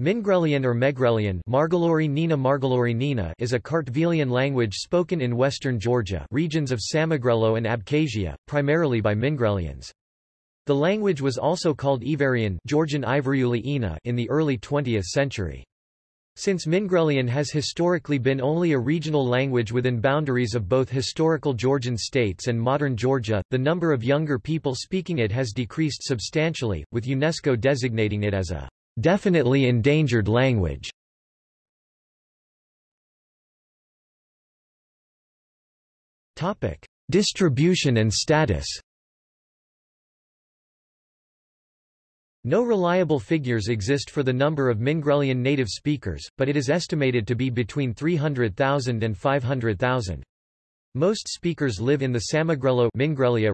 Mingrelian or Megrelian Margalori Nina Margalori Nina is a Kartvelian language spoken in western Georgia regions of Samegrelo and Abkhazia, primarily by Mingrelians. The language was also called Ivarian Georgian Ina in the early 20th century. Since Mingrelian has historically been only a regional language within boundaries of both historical Georgian states and modern Georgia, the number of younger people speaking it has decreased substantially, with UNESCO designating it as a definitely endangered language. Topic: Distribution and status. No reliable figures exist for the number of Mingrelian native speakers, but it is estimated to be between 300,000 and 500,000. Most speakers live in the Samegrelo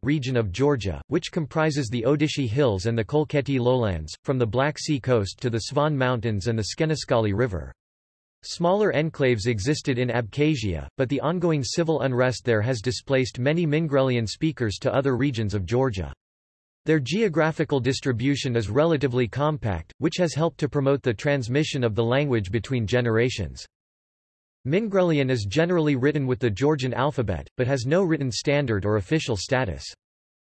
region of Georgia, which comprises the Odishi Hills and the Kolkheti lowlands, from the Black Sea coast to the Svan Mountains and the Tskhenistsqali River. Smaller enclaves existed in Abkhazia, but the ongoing civil unrest there has displaced many Mingrelian speakers to other regions of Georgia. Their geographical distribution is relatively compact, which has helped to promote the transmission of the language between generations. Mingrelian is generally written with the Georgian alphabet, but has no written standard or official status.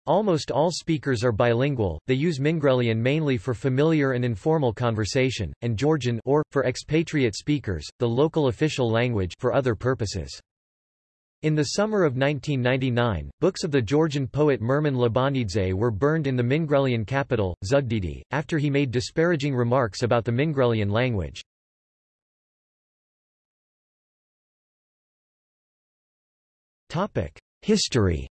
Almost all speakers are bilingual, they use Mingrelian mainly for familiar and informal conversation, and Georgian or, for expatriate speakers, the local official language for other purposes. In the summer of 1999, books of the Georgian poet Murman Lebanidze were burned in the Mingrelian capital, Zugdidi, after he made disparaging remarks about the Mingrelian language. History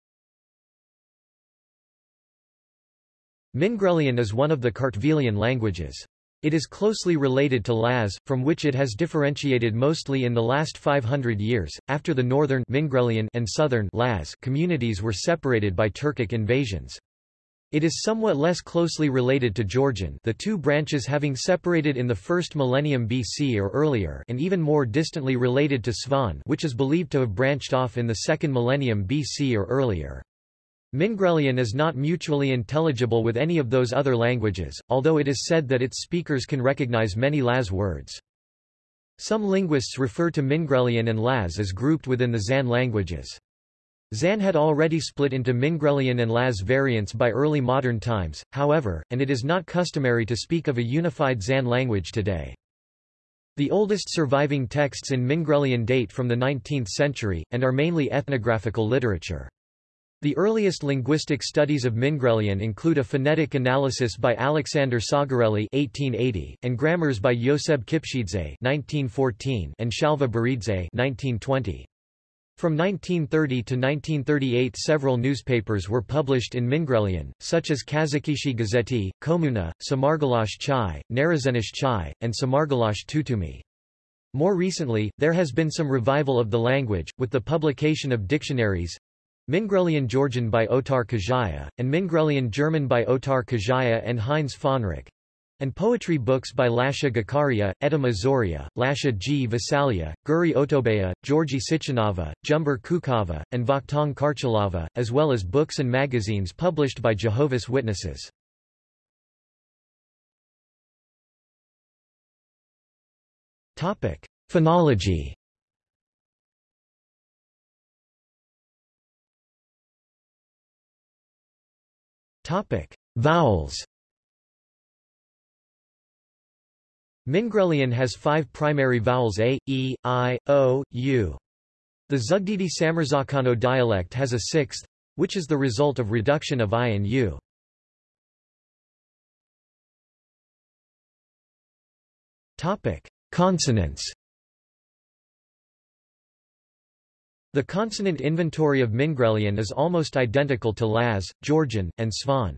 Mingrelian is one of the Kartvelian languages. It is closely related to Laz, from which it has differentiated mostly in the last 500 years, after the northern Mingrelian and southern Laz communities were separated by Turkic invasions. It is somewhat less closely related to Georgian the two branches having separated in the first millennium BC or earlier and even more distantly related to Svan which is believed to have branched off in the second millennium BC or earlier. Mingrelian is not mutually intelligible with any of those other languages, although it is said that its speakers can recognize many Laz words. Some linguists refer to Mingrelian and Laz as grouped within the Zan languages. Zan had already split into Mingrelian and Laz variants by early modern times, however, and it is not customary to speak of a unified Zan language today. The oldest surviving texts in Mingrelian date from the 19th century, and are mainly ethnographical literature. The earliest linguistic studies of Mingrelian include a phonetic analysis by Alexander Tsagareli (1880) and grammars by Yoseb Kipshidze (1914) and Shalva Beridze (1920). From 1930 to 1938 several newspapers were published in Mingrelian, such as Kazakishi Gazeti, Komuna, Samargalash Chai, Narazenish Chai, and Samargalash Tutumi. More recently, there has been some revival of the language, with the publication of dictionaries Mingrelian Georgian by Otar Kajaya, and Mingrelian German by Otar Kajaya and Heinz Fahnrich, and poetry books by Lasha Gakaria, Edom Azoria, Lasha Gvasalia, Guri Otobeya, Georgi Sichinava, Jumber Kukava, and Vakhtang Karchalava, as well as books and magazines published by Jehovah's Witnesses. Phonology Vowels Mingrelian has five primary vowels a, e, i, o, u. The Zugdidi Samurzakano dialect has a sixth, which is the result of reduction of i and u. Topic: Consonants The consonant inventory of Mingrelian is almost identical to Laz, Georgian, and Svan.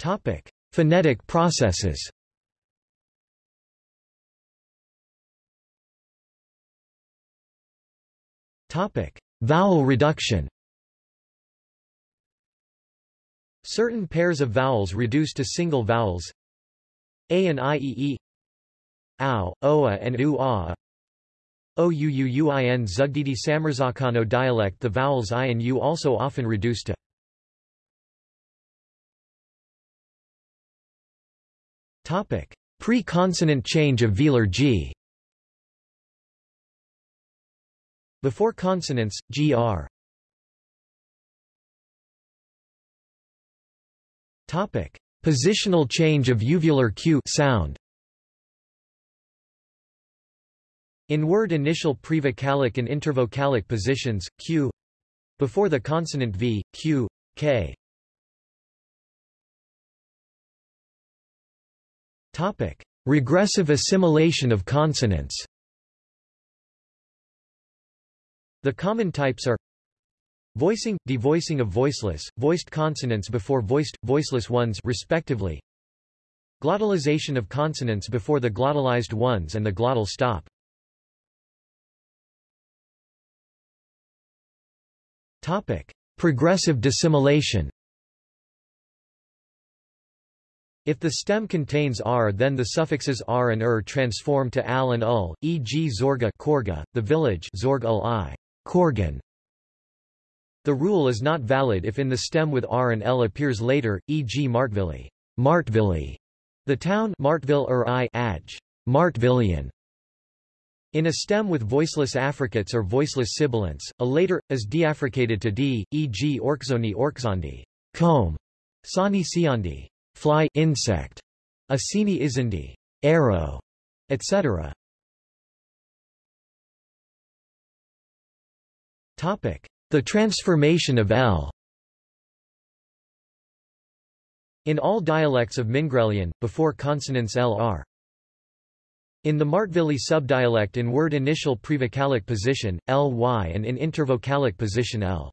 Topic: Phonetic processes. Topic: Vowel reduction. Certain pairs of vowels reduce to single vowels. A and i e e. Ow, oa and u a. Ouuuin Zugdidi Samurzakano dialect. The vowels i and u also often reduce to Pre-consonant change of velar g. Before consonants, gr. Topic: Positional change of uvular q sound. In word initial prevocalic and intervocalic positions, q before the consonant v, q, k. Topic: Regressive assimilation of consonants. The common types are voicing, devoicing of voiceless, voiced consonants before voiced, voiceless ones respectively. Glottalization of consonants before the glottalized ones and the glottal stop. Topic: Progressive dissimilation. If the stem contains r then the suffixes r and er transform to al and ul, e.g. Zorga Korga, the village Zorg ul i, Korgan. The rule is not valid if in the stem with r and l appears later, e.g. Martvili, Martvili, the town Martville ur i Martvillian. In a stem with voiceless affricates or voiceless sibilants, a later, is deaffricated to d, e.g. orkzoni orkzondi, comb, sani siondi, fly insect, asini izindi, arrow, etc. Topic: The transformation of L. In all dialects of Mingrelian, before consonants L are in the Martvili subdialect in word initial prevocalic position, ly and in intervocalic position l.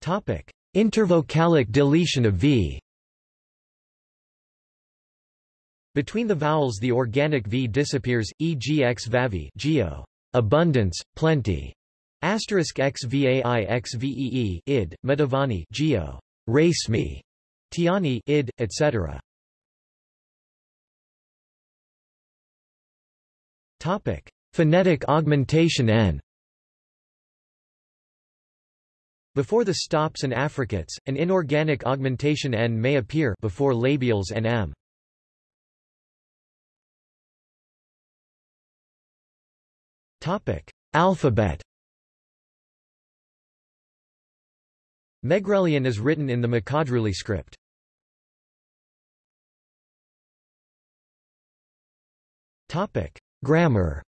Topic: Intervocalic deletion of v. Between the vowels the organic v disappears, e.g. x vavi geo, abundance, plenty, asterisk x vai x vee id, medavani geo, race me, tiani id, etc. Topic: Phonetic augmentation n. Before the stops and affricates, an inorganic augmentation n may appear before labials and m. Topic: Alphabet. Megrelian is written in the Mkhedruli script. Topic: Grammar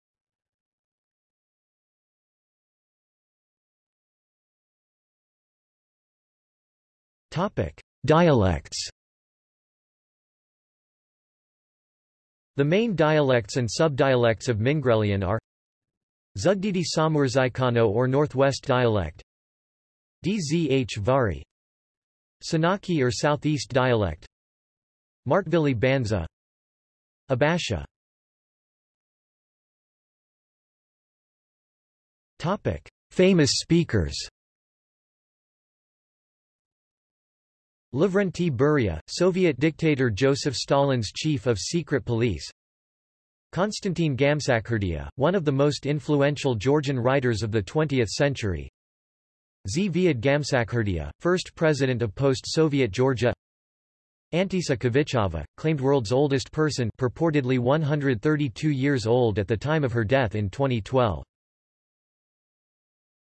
Topic: Dialects. The main dialects and subdialects of Mingrelian are Zugdidi Samurzakano or Northwest dialect Dzh Vari Senaki or Southeast dialect Martvili Banza Abasha Topic: Famous speakers. Lavrentiy Beria, Soviet dictator Joseph Stalin's chief of secret police. Konstantin Gamsakhurdia, one of the most influential Georgian writers of the 20th century. Zviad Gamsakhurdia, first president of post-Soviet Georgia. Antisa Khvichava, claimed world's oldest person purportedly 132 years old at the time of her death in 2012.